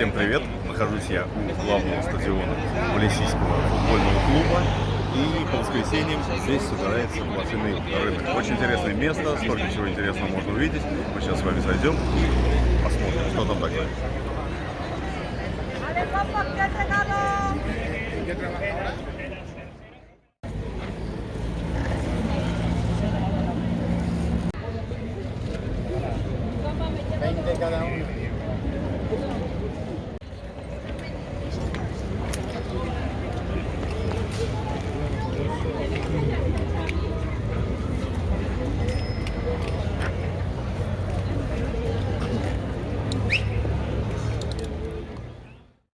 Всем привет! Нахожусь я у главного стадиона Валесийского футбольного клуба. И по воскресеньям здесь собирается блошиный рынок. Очень интересное место, столько всего интересного можно увидеть. Мы сейчас с вами зайдем и посмотрим, что там такое. Thank you.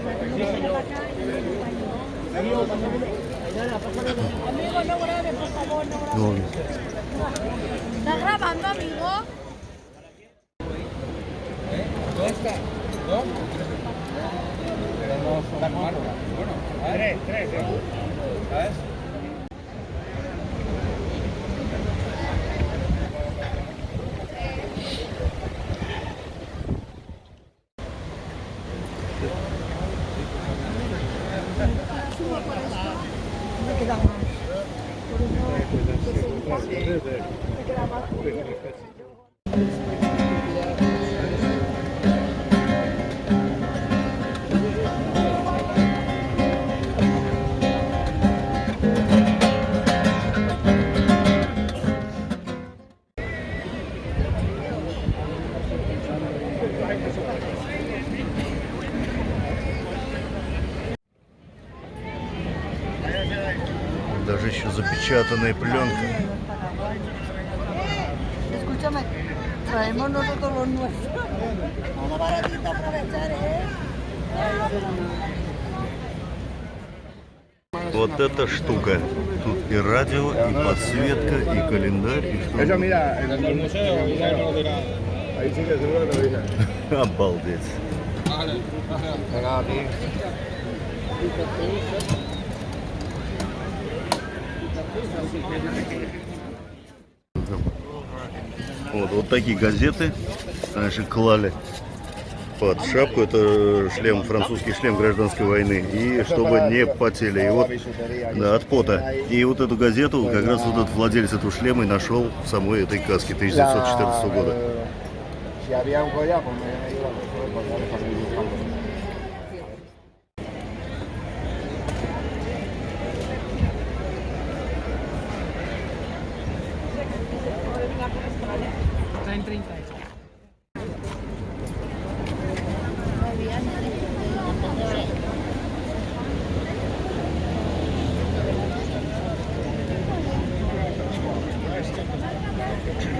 Amigo, no por favor, no ¿Estás grabando, amigo? ¿No está? Pero no tres, tres. Eh. ¿Sabes? Даже еще запечатанная пленка escúchame, traemos nosotros los nuestros. Todo baratito aprovechar, ¿eh? Вот эта штука. Тут и радио, и подсветка, и календарь, и что -то. Обалдеть. Thank you. Вот, вот такие газеты раньше клали под шапку. Это шлем, французский шлем гражданской войны. И чтобы не потели. И вот, да, от пота. И вот эту газету, как раз вот этот владелец этого шлема и нашел в самой этой каске 1914 года. opportunity.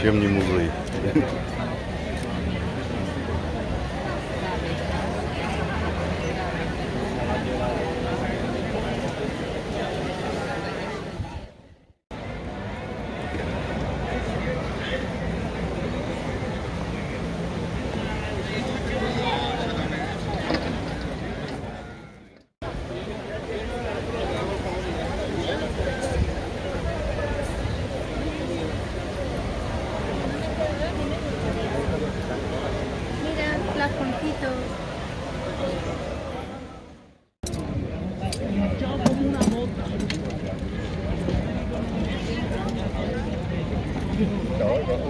чем не музей.